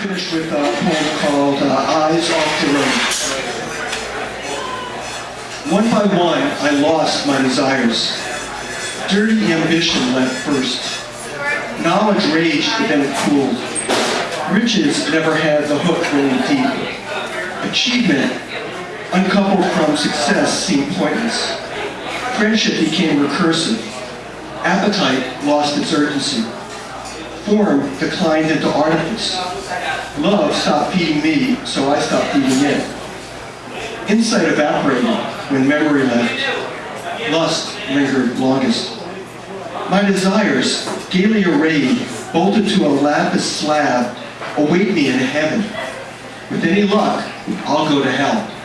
finish with a poem called uh, Eyes Off the Road. One by one, I lost my desires. Dirty ambition left first. Knowledge raged, but then it cooled. Riches never had the hook really deep. Achievement, uncoupled from success, seemed pointless. Friendship became recursive. Appetite lost its urgency. Form declined into artifice. Love stopped feeding me, so I stopped feeding it. Insight evaporated when memory left. Lust lingered longest. My desires, gaily arrayed, bolted to a lapis slab, await me in heaven. With any luck, I'll go to hell.